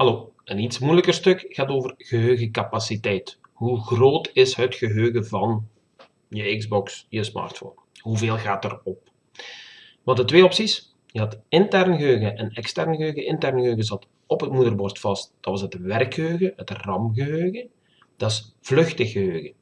Hallo, een iets moeilijker stuk gaat over geheugencapaciteit. Hoe groot is het geheugen van je Xbox, je smartphone? Hoeveel gaat erop? Wat de twee opties. Je had intern geheugen en extern geheugen. Intern geheugen zat op het moederbord vast. Dat was het werkgeheugen, het RAM-geheugen. Dat is vluchtig geheugen.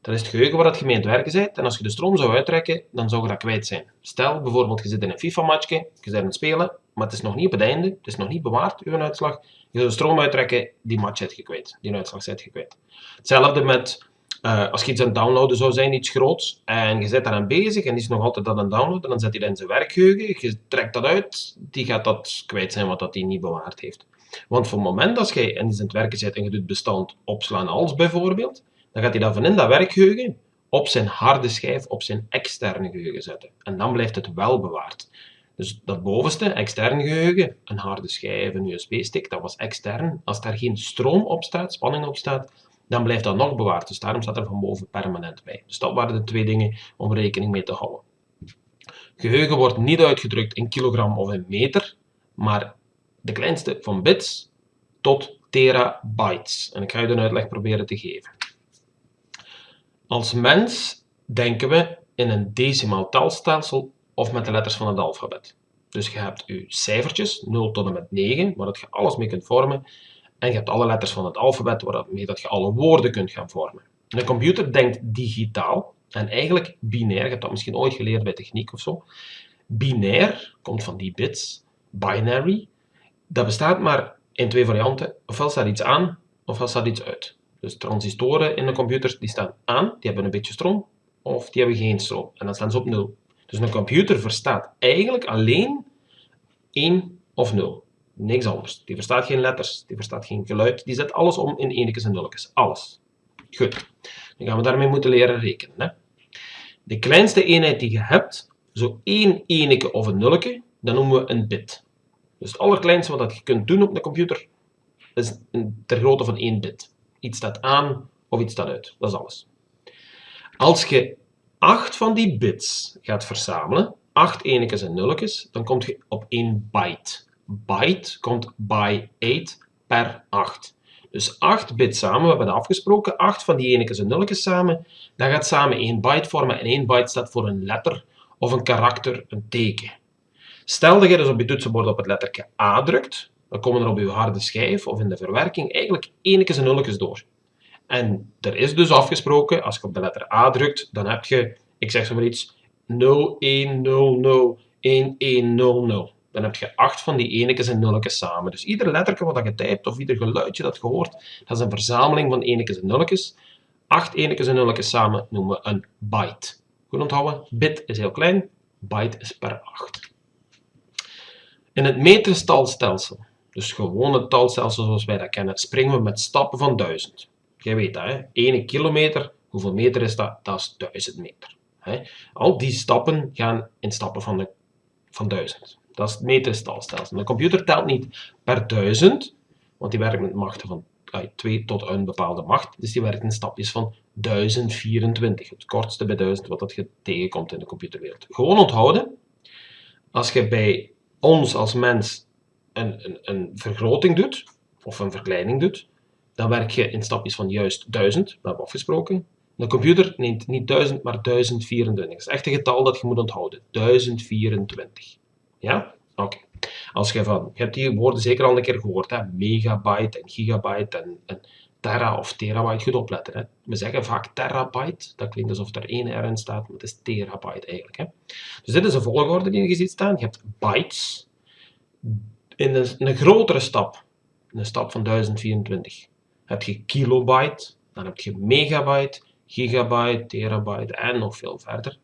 Dat is het geheugen waar je mee aan het werken bent. En als je de stroom zou uittrekken, dan zou je dat kwijt zijn. Stel bijvoorbeeld, je zit in een FIFA-matchje, je bent aan het spelen, maar het is nog niet op het einde, het is nog niet bewaard, uw uitslag. Je zou de stroom uittrekken, die match zit je kwijt, die uitslag zit je kwijt. Hetzelfde met uh, als je iets aan het downloaden zou zijn, iets groots, en je zit daaraan bezig en die is nog altijd aan het downloaden, dan zet hij dat in zijn werkgeheugen, je trekt dat uit, die gaat dat kwijt zijn wat hij niet bewaard heeft. Want voor het moment dat je en iets aan het werken zit en je doet bestand opslaan als bijvoorbeeld, dan gaat hij dat van in dat werkgeheugen op zijn harde schijf, op zijn externe geheugen zetten. En dan blijft het wel bewaard. Dus dat bovenste, externe geheugen, een harde schijf, een USB-stick, dat was extern. Als daar geen stroom op staat, spanning op staat, dan blijft dat nog bewaard. Dus daarom staat er van boven permanent bij. Dus dat waren de twee dingen om rekening mee te houden. Geheugen wordt niet uitgedrukt in kilogram of in meter, maar de kleinste van bits tot terabytes. En ik ga je een uitleg proberen te geven. Als mens denken we in een decimaal talstelsel of met de letters van het alfabet. Dus je hebt je cijfertjes, 0 tot en met 9, waar je alles mee kunt vormen. En je hebt alle letters van het alfabet, waarmee dat je alle woorden kunt gaan vormen. Een computer denkt digitaal en eigenlijk binair. Je hebt dat misschien ooit geleerd bij techniek of zo. Binair komt van die bits. Binary. Dat bestaat maar in twee varianten. Ofwel staat iets aan, ofwel staat iets uit. Dus transistoren in de computers die staan aan, die hebben een beetje stroom, of die hebben geen stroom. En dan staan ze op 0. Dus een computer verstaat eigenlijk alleen 1 of 0. Niks anders. Die verstaat geen letters, die verstaat geen geluid, die zet alles om in enetjes en nulletjes. Alles. Goed. Dan gaan we daarmee moeten leren rekenen. Hè? De kleinste eenheid die je hebt, zo één eneke of een nulletje, dat noemen we een bit. Dus het allerkleinste wat je kunt doen op een computer, is ter grootte van 1 bit. Iets staat aan of iets staat uit. Dat is alles. Als je 8 van die bits gaat verzamelen, 8 enetjes en nulletjes, dan kom je op 1 byte. Byte komt by 8 per 8. Dus 8 bits samen, we hebben dat afgesproken, 8 van die enetjes en nulletjes samen, dat gaat samen 1 byte vormen en 1 byte staat voor een letter of een karakter, een teken. Stel dat je dus op je toetsenbord op het lettertje A drukt, dan komen er op je harde schijf of in de verwerking eigenlijk enetjes en nulletjes door. En er is dus afgesproken, als je op de letter A drukt, dan heb je, ik zeg zo maar iets, 0100 1100. Dan heb je acht van die enetjes en nulletjes samen. Dus ieder letterke wat je typt of ieder geluidje dat je hoort, dat is een verzameling van enetjes en nulletjes. Acht enetjes en nulletjes samen noemen we een byte. Goed onthouden, bit is heel klein, byte is per 8. In het meterstalstelsel dus gewoon het talstelsel zoals wij dat kennen, springen we met stappen van 1000. Jij weet dat, hè? 1 kilometer, hoeveel meter is dat? Dat is 1000 meter. Hè? Al die stappen gaan in stappen van, de, van 1000. Dat is het meterstalstelsel. De computer telt niet per 1000, want die werkt met machten van 2 tot een bepaalde macht. Dus die werkt in stapjes van 1024. Het kortste bij 1000 wat dat je tegenkomt in de computerwereld. Gewoon onthouden, als je bij ons als mens een, vergroting doet, of een verkleining doet, dan werk je in stapjes van juist 1000, we hebben afgesproken. De computer neemt niet 1000, maar 1024. Dat is echt een getal dat je moet onthouden. 1024. Ja? Oké. Als je van, je hebt die woorden zeker al een keer gehoord, hè? megabyte en gigabyte en, en of terabyte. Goed opletten. Hè? We zeggen vaak terabyte, dat klinkt alsof er één R in staat, maar het is terabyte eigenlijk. Hè? Dus dit is een volgorde die je ziet staan. Je hebt bytes, in een, een grotere stap, een stap van 1024, heb je kilobyte, dan heb je megabyte, gigabyte, terabyte en nog veel verder.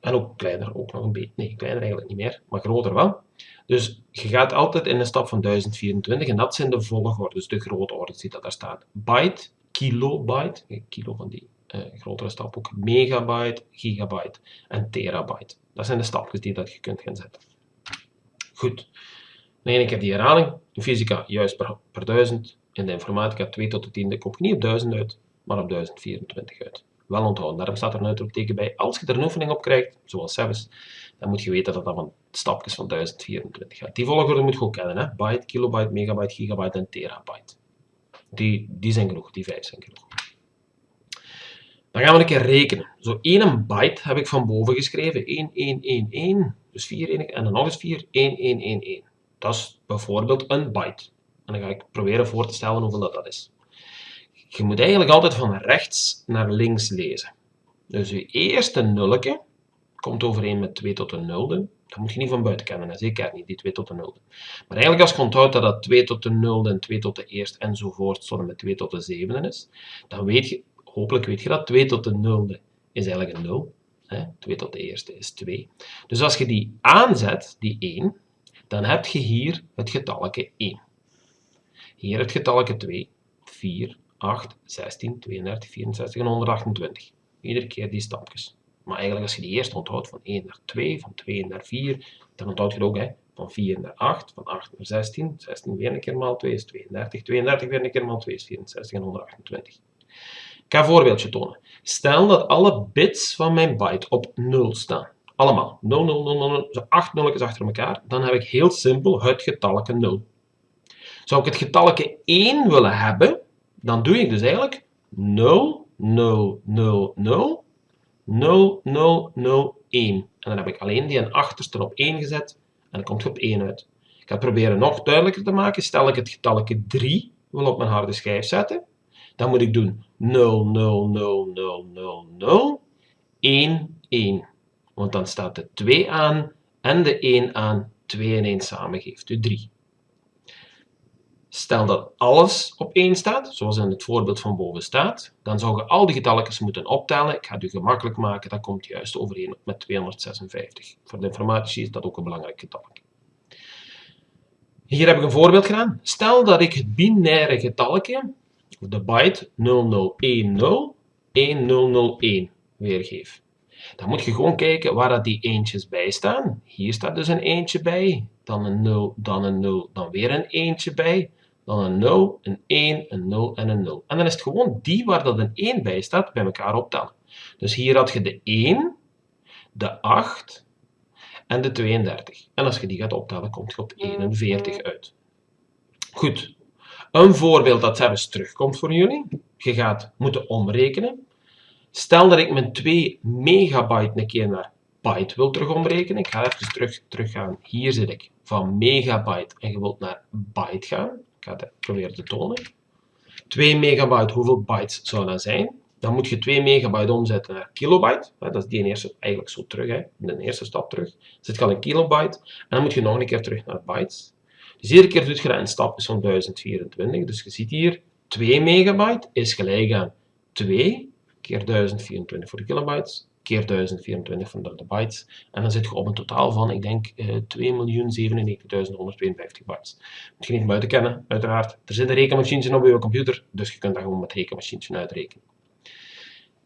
En ook kleiner, ook nog een beetje. Nee, kleiner eigenlijk niet meer, maar groter wel. Dus je gaat altijd in een stap van 1024 en dat zijn de volgorde, dus de grootorde die dat daar staat. Byte, kilobyte, kilo van die uh, grotere stap ook, megabyte, gigabyte en terabyte. Dat zijn de stapjes die dat je kunt gaan zetten. Goed. Nee, ik heb die herhaling. In fysica juist per, per 1000. In de informatica 2 tot de tiende komt niet op 1000 uit, maar op 1024 uit. Wel onthouden, daarom staat er een uitroepteken bij. Als je er een oefening op krijgt, zoals zelfs, dan moet je weten dat dat van stapjes van 1024 gaat. Die volgorde moet je ook kennen. Hè? Byte, kilobyte, megabyte, gigabyte en terabyte. Die, die zijn genoeg, die vijf zijn genoeg. Dan gaan we een keer rekenen. Zo 1 byte heb ik van boven geschreven. 1, 1, 1, 1. Dus 4 en dan nog eens 4. 1, 1, 1, 1. Dat is bijvoorbeeld een byte. En dan ga ik proberen voor te stellen hoeveel dat, dat is. Je moet eigenlijk altijd van rechts naar links lezen. Dus je eerste nulletje komt overeen met 2 tot de nulde. Dat moet je niet van buiten kennen, zeker niet, die 2 tot de nulde. Maar eigenlijk als je onthoudt dat dat 2 tot de nulde en 2 tot de eerste enzovoort tot met 2 tot de zevende is, dan weet je, hopelijk weet je dat 2 tot de nulde is eigenlijk een 0. Hè? 2 tot de eerste is 2. Dus als je die aanzet, die 1, dan heb je hier het getalletje 1. Hier het getalletje 2, 4, 8, 16, 32, 64 en 128. Iedere keer die stapjes. Maar eigenlijk als je die eerst onthoudt, van 1 naar 2, van 2 naar 4, dan onthoud je ook hè, van 4 naar 8, van 8 naar 16. 16 weer een keer maal 2 is 32, 32 weer een keer maal 2 is 64 en 128. Ik ga een voorbeeldje tonen. Stel dat alle bits van mijn byte op 0 staan. Allemaal. 0, 0, 0, 0, zo 8 nulletjes achter elkaar. Dan heb ik heel simpel het getalletje 0. Zou ik het getalletje 1 willen hebben, dan doe ik dus eigenlijk 0, 0, 0, 0, 0, 0, 0, 1. En dan heb ik alleen die achterste op 1 gezet en dan komt het op 1 uit. Ik ga het proberen nog duidelijker te maken. Stel ik het getalletje 3 wil op mijn harde schijf zetten, dan moet ik doen 0, 0, 0, 0, 0, 0, 1, 1. Want dan staat de 2 aan en de 1 aan. 2 en 1 samen geeft u 3. Stel dat alles op 1 staat, zoals in het voorbeeld van boven staat, dan zou je al die getalletjes moeten optellen. Ik ga het u gemakkelijk maken, dat komt juist overeen met 256. Voor de informatie is dat ook een belangrijk getal. Hier heb ik een voorbeeld gedaan. Stel dat ik het binaire getalletje, de byte 0010 1001 weergeef. Dan moet je gewoon kijken waar dat die eentjes bij staan. Hier staat dus een eentje bij, dan een 0, dan een 0, dan weer een eentje bij dan een 0, een 1, een 0 en een 0. En dan is het gewoon die waar dat een 1 bij staat, bij elkaar optellen. Dus hier had je de 1, de 8 en de 32. En als je die gaat optellen, komt je op 41 uit. Goed. Een voorbeeld dat zelfs terugkomt voor jullie. Je gaat moeten omrekenen. Stel dat ik mijn 2 megabyte een keer naar byte wil terug omrekenen. Ik ga even terug, terug gaan. Hier zit ik van megabyte en je wilt naar byte gaan. Ik ga het proberen te tonen. 2 megabyte, hoeveel bytes zou dat zijn? Dan moet je 2 megabyte omzetten naar kilobyte. Dat is die eerste eigenlijk zo terug, hè. de eerste stap terug. Dus het kan een kilobyte. En dan moet je nog een keer terug naar bytes. Dus iedere keer doet je dat in stapjes van 1024. Dus je ziet hier, 2 megabyte is gelijk aan 2 keer 1024 voor de kilobytes keer 1024 van de bytes. En dan zit je op een totaal van, ik denk, uh, 2.097.152 bytes. Moet je niet buiten kennen, uiteraard. Er zit een rekenmachine op je computer, dus je kunt dat gewoon met rekenmachine uitrekenen.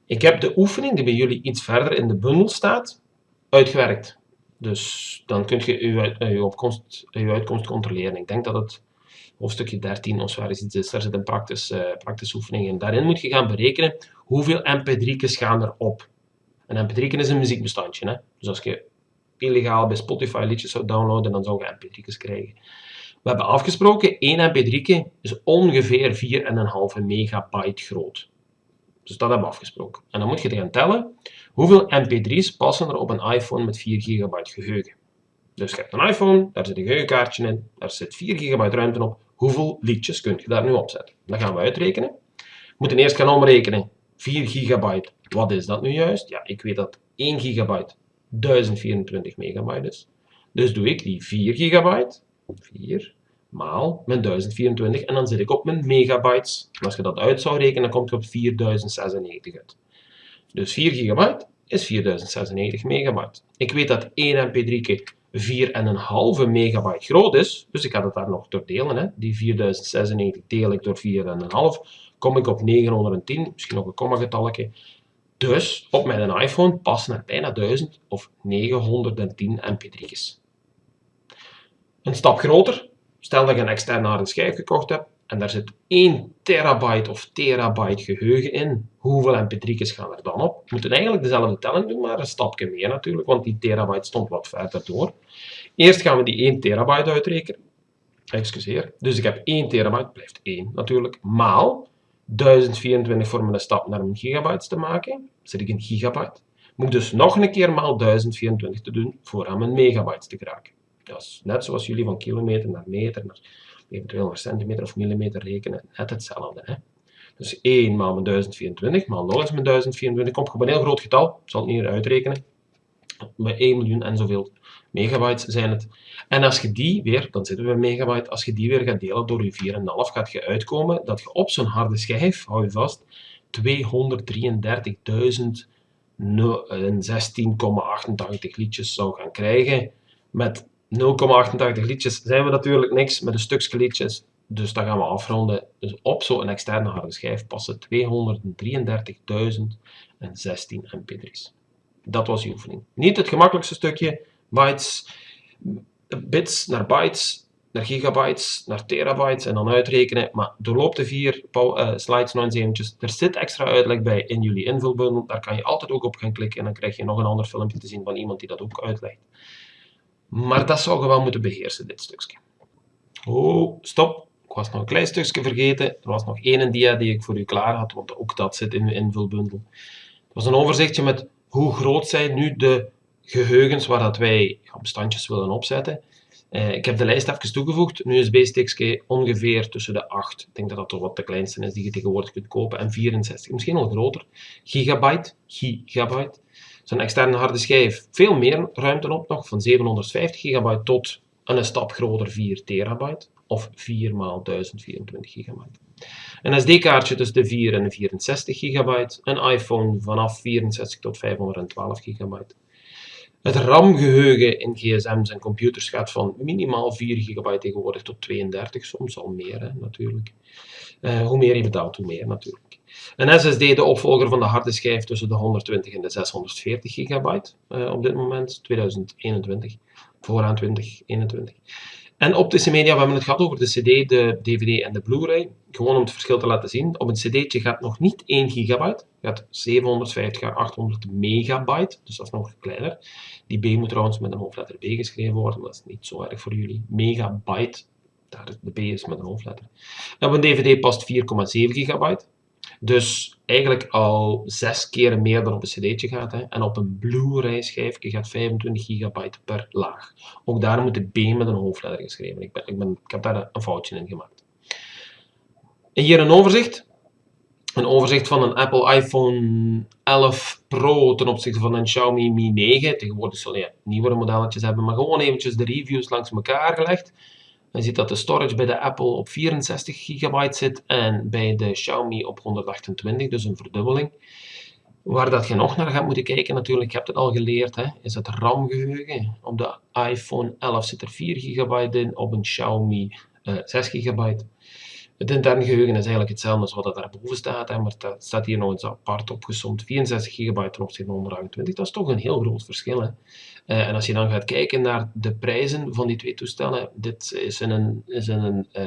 Ik heb de oefening die bij jullie iets verder in de bundel staat, uitgewerkt. Dus dan kun je je, opkomst, je uitkomst controleren. Ik denk dat het hoofdstukje 13 of waar is iets is. Daar zit een praktische, uh, praktische oefening in. Daarin moet je gaan berekenen hoeveel mp3'tjes gaan er op. Een mp3 is een muziekbestandje. Hè? Dus als je illegaal bij Spotify liedjes zou downloaden, dan zou je mp3'tjes krijgen. We hebben afgesproken, één mp3 is ongeveer 4,5 megabyte groot. Dus dat hebben we afgesproken. En dan moet je gaan tellen, hoeveel mp3's passen er op een iPhone met 4 gigabyte geheugen. Dus je hebt een iPhone, daar zit een geheugenkaartje in, daar zit 4 gigabyte ruimte op. Hoeveel liedjes kun je daar nu opzetten? Dat gaan we uitrekenen. We moeten eerst gaan omrekenen 4 gigabyte, wat is dat nu juist? Ja, ik weet dat 1 gigabyte 1024 megabyte is. Dus doe ik die 4 gigabyte, 4, maal mijn 1024 en dan zit ik op mijn megabytes. Als je dat uit zou rekenen, dan kom je op 4096 uit. Dus 4 gigabyte is 4096 megabyte. Ik weet dat 1 mp3 4,5 megabyte groot is, dus ik ga dat daar nog door delen. Hè. Die 4096 deel ik door 4,5 kom ik op 910, misschien nog een komma-getalletje. Dus op mijn iPhone passen er bijna 1000 of 910 mp3's. Een stap groter, stel dat je een externe harde schijf gekocht hebt, en daar zit 1 terabyte of terabyte geheugen in, hoeveel mp3's gaan er dan op? We moeten eigenlijk dezelfde telling doen, maar een stapje meer natuurlijk, want die terabyte stond wat verder door. Eerst gaan we die 1 terabyte uitrekenen. Excuseer. Dus ik heb 1 terabyte, blijft 1 natuurlijk, maal 1024 voor mijn stap naar een gigabyte te maken. Zit ik in gigabyte. Moet dus nog een keer maal 1024 te doen voor aan mijn megabytes te geraken. Dat is net zoals jullie van kilometer naar meter, naar eventueel naar centimeter of millimeter rekenen. Net hetzelfde. Hè? Dus 1 maal mijn 1024 maal nog eens mijn 1024 komt op een heel groot getal. Ik zal het niet uitrekenen. Bij 1 miljoen en zoveel megabytes zijn het. En als je die weer, dan zitten we bij megabyte, als je die weer gaat delen door je 4,5, gaat je uitkomen dat je op zo'n harde schijf, hou je vast, 233.016,88 liedjes zou gaan krijgen. Met 0,88 liedjes zijn we natuurlijk niks, met een stukje liedjes. Dus dat gaan we afronden. Dus op zo'n externe harde schijf passen 233.016 mp3's. Dat was die oefening. Niet het gemakkelijkste stukje, bytes, bits naar bytes, naar gigabytes, naar terabytes en dan uitrekenen. Maar doorloop de vier uh, slides nog eens eventjes. Er zit extra uitleg bij in jullie invulbundel. Daar kan je altijd ook op gaan klikken en dan krijg je nog een ander filmpje te zien van iemand die dat ook uitlegt. Maar dat zou je wel moeten beheersen, dit stukje. Oh, stop. Ik was nog een klein stukje vergeten. Er was nog één dia die ik voor u klaar had, want ook dat zit in uw invulbundel. Het was een overzichtje met hoe groot zijn nu de geheugens waar dat wij bestandjes willen opzetten. Uh, ik heb de lijst even toegevoegd. Nu is BSTXK ongeveer tussen de 8, ik denk dat dat toch wat de kleinste is die je tegenwoordig kunt kopen, en 64, misschien al groter. Gigabyte, gigabyte. Zo'n externe harde schijf, veel meer ruimte op nog, van 750 gigabyte tot een stap groter 4 terabyte, of 4 x 1024 gigabyte. Een SD-kaartje tussen de 4 en de 64 gigabyte, een iPhone vanaf 64 tot 512 gigabyte. Het RAM-geheugen in gsm's en computers gaat van minimaal 4 gigabyte tegenwoordig tot 32, soms al meer hè, natuurlijk. Uh, hoe meer je betaalt, hoe meer natuurlijk. Een SSD, de opvolger van de harde schijf tussen de 120 en de 640 gigabyte uh, op dit moment, 2021, vooraan 2021. En optische media, we hebben het gehad over de CD, de DVD en de Blu-ray. Gewoon om het verschil te laten zien. Op een CD'tje gaat nog niet 1 gigabyte, gaat 750 à 800 megabyte, dus dat is nog kleiner. Die B moet trouwens met een hoofdletter B geschreven worden, dat is niet zo erg voor jullie. Megabyte, daar de B is met een hoofdletter. En op een DVD past 4,7 gigabyte. Dus eigenlijk al zes keer meer dan op een cd'tje gaat. Hè. En op een Blu-ray schijfje gaat 25 gigabyte per laag. Ook daar moet de B met een hoofdletter geschreven. Ik, ben, ik, ben, ik heb daar een foutje in gemaakt. En hier een overzicht. Een overzicht van een Apple iPhone 11 Pro ten opzichte van een Xiaomi Mi 9. Tegenwoordig zullen je nieuwere modelletjes hebben, maar gewoon eventjes de reviews langs elkaar gelegd. Je ziet dat de storage bij de Apple op 64 GB zit en bij de Xiaomi op 128, dus een verdubbeling. Waar dat je nog naar gaat moeten kijken, natuurlijk, je hebt het al geleerd, hè, is het RAM-geheugen. Op de iPhone 11 zit er 4 GB in, op een Xiaomi uh, 6 GB. Het interne geheugen is eigenlijk hetzelfde als wat dat daarboven staat, maar dat staat hier nog eens apart opgesomd. 64 GB ten opzichte van 128, dat is toch een heel groot verschil. Hè. Uh, en als je dan gaat kijken naar de prijzen van die twee toestellen, dit is een, is een uh,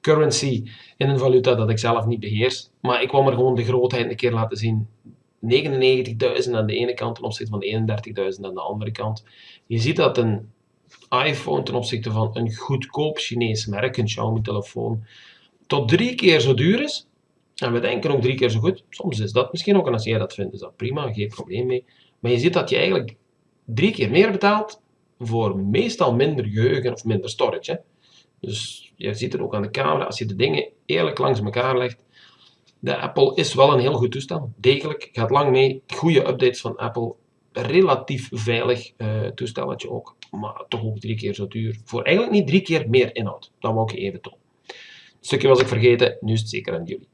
currency, in een valuta dat ik zelf niet beheers. Maar ik kwam er gewoon de grootheid een keer laten zien. 99.000 aan de ene kant ten opzichte van 31.000 aan de andere kant. Je ziet dat een iPhone ten opzichte van een goedkoop Chinees merk, een Xiaomi-telefoon, tot drie keer zo duur is. En we denken ook drie keer zo goed. Soms is dat misschien ook, en als jij dat vindt, is dat prima, geen probleem mee. Maar je ziet dat je eigenlijk drie keer meer betaalt voor meestal minder geheugen of minder storage. Dus je ziet het ook aan de camera, als je de dingen eerlijk langs elkaar legt. De Apple is wel een heel goed toestel. Degelijk, gaat lang mee. Goede updates van Apple. Relatief veilig uh, toestelletje ook. Maar toch ook drie keer zo duur. Voor eigenlijk niet drie keer meer inhoud. Dat wou ik even tonen. Het stukje was ik vergeten, nu is het zeker aan jullie.